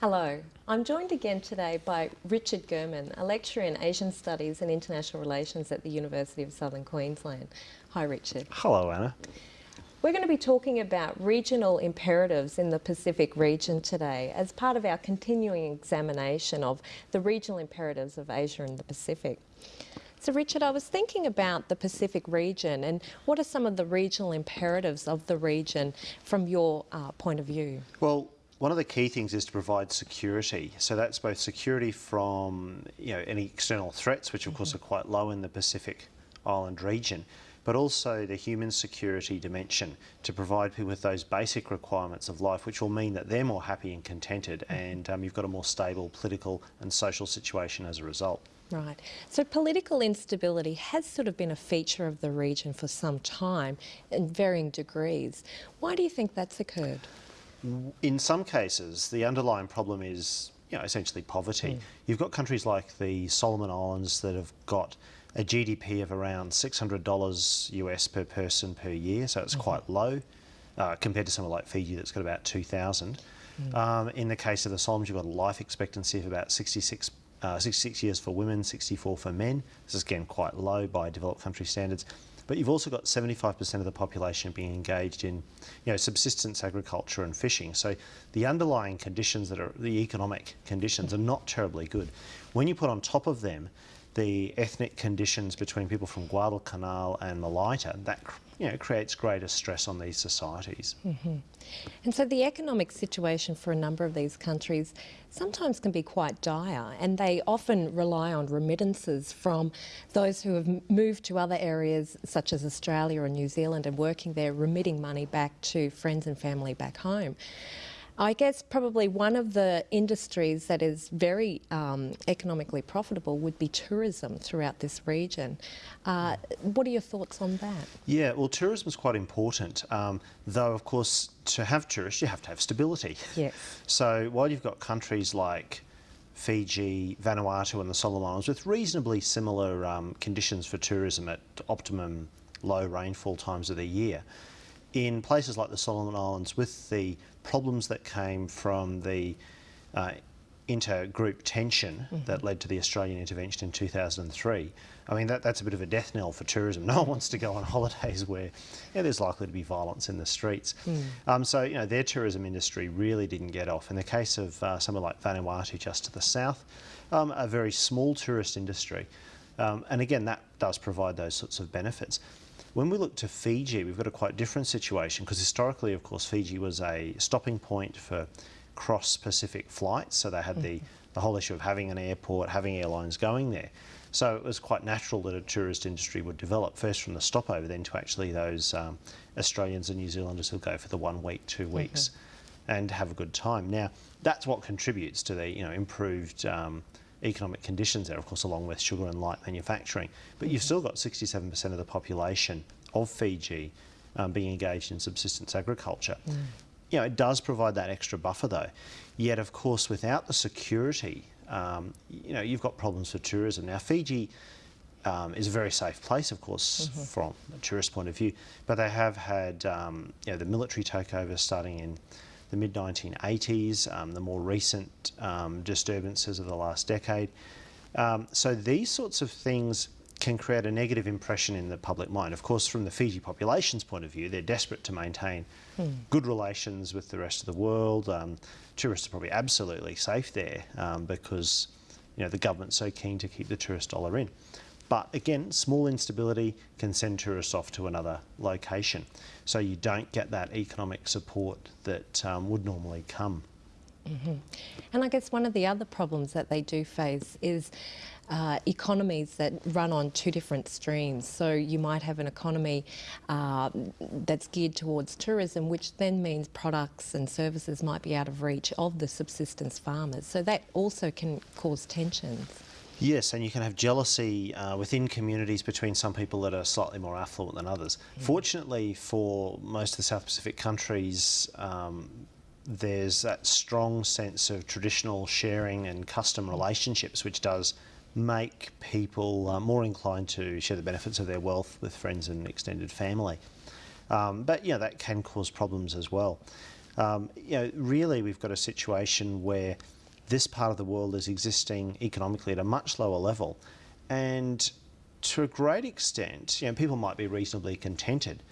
Hello, I'm joined again today by Richard Gehrmann, a lecturer in Asian Studies and International Relations at the University of Southern Queensland. Hi Richard. Hello Anna. We're going to be talking about regional imperatives in the Pacific region today as part of our continuing examination of the regional imperatives of Asia and the Pacific. So Richard, I was thinking about the Pacific region and what are some of the regional imperatives of the region from your uh, point of view? Well, one of the key things is to provide security. So that's both security from you know any external threats, which of mm -hmm. course are quite low in the Pacific Island region, but also the human security dimension to provide people with those basic requirements of life, which will mean that they're more happy and contented, mm-hmm. and um, you've got a more stable political and social situation as a result. Right. So political instability has sort of been a feature of the region for some time in varying degrees. Why do you think that's occurred? In some cases, the underlying problem is you know, essentially poverty. Mm. You've got countries like the Solomon Islands that have got a GDP of around $600 US per person per year, so it's mm -hmm. quite low uh, compared to somewhere like Fiji that's got about 2,000. Mm. Um, in the case of the Solomons, you've got a life expectancy of about 66, uh, 66 years for women, 64 for men. This is again quite low by developed country standards. But you've also got 75% of the population being engaged in, you know, subsistence agriculture and fishing. So the underlying conditions that are the economic conditions are not terribly good. When you put on top of them the ethnic conditions between people from Guadalcanal and Malaita, that you know, creates greater stress on these societies. Mm -hmm. And so the economic situation for a number of these countries sometimes can be quite dire and they often rely on remittances from those who have moved to other areas such as Australia or New Zealand and working there, remitting money back to friends and family back home. I guess probably one of the industries that is very um, economically profitable would be tourism throughout this region. Uh, what are your thoughts on that? Yeah, well, tourism is quite important, um, though, of course, to have tourists, you have to have stability. Yes. So while you've got countries like Fiji, Vanuatu and the Solomon Islands with reasonably similar um, conditions for tourism at optimum low rainfall times of the year, in places like the Solomon Islands with the problems that came from the uh, intergroup tension mm -hmm. that led to the Australian intervention in 2003. I mean, that, that's a bit of a death knell for tourism. No one wants to go on holidays where there's likely to be violence in the streets. Mm. Um, so, you know, their tourism industry really didn't get off. In the case of uh, somewhere like Vanuatu just to the south, um, a very small tourist industry. Um, and again, that does provide those sorts of benefits. When we look to Fiji, we've got a quite different situation because historically, of course, Fiji was a stopping point for cross-Pacific flights. So they had mm -hmm. the, mm-hmm. the whole issue of having an airport, having airlines going there. So it was quite natural that a tourist industry would develop, first from the stopover, then to actually those um, Australians and New Zealanders who go for the one week, two mm-hmm. weeks, mm -hmm. and have a good time. Now, that's what contributes to the you know improved um, economic conditions there, of course, along with sugar and light manufacturing. But you've still got 67% of the population of Fiji um, being engaged in subsistence agriculture. Mm. You know, it does provide that extra buffer though. Yet, of course, without the security, um, you know, you've got problems for tourism. Now, Fiji um, is a very safe place, of course, mm -hmm. from a tourist point of view, but they have had, um, you know, the military takeover starting in the mid-1980s, um, the more recent um, disturbances of the last decade. Um, so these sorts of things can create a negative impression in the public mind. Of course, from the Fiji population's point of view, they're desperate to maintain mm. good relations with the rest of the world. Um, tourists are probably absolutely safe there um, because you know, the government's so keen to keep the tourist dollar in. But again, small instability can send tourists off to another location. So you don't get that economic support that um, would normally come. Mm -hmm. And I guess one of the other problems that they do face is uh, economies that run on two different streams. So you might have an economy uh, that's geared towards tourism, which then means products and services might be out of reach of the subsistence farmers. So that also can cause tensions. Yes, and you can have jealousy uh, within communities between some people that are slightly more affluent than others. Mm. Fortunately for most of the South Pacific countries, um, there's that strong sense of traditional sharing and custom relationships, which does make people uh, more inclined to share the benefits of their wealth with friends and extended family. Um, but yeah, that can cause problems as well. Um, you know, really, we've got a situation where this part of the world is existing economically at a much lower level, and to a great extent, you know, people might be reasonably contented,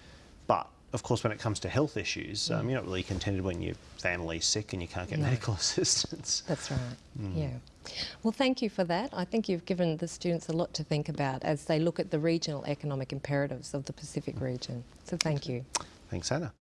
but of course, when it comes to health issues, um, you're not really contented when your family's sick and you can't get No. medical assistance. That's right. Yeah. Well, thank you for that. I think you've given the students a lot to think about as they look at the regional economic imperatives of the Pacific region. So thank you. Thanks, Anna.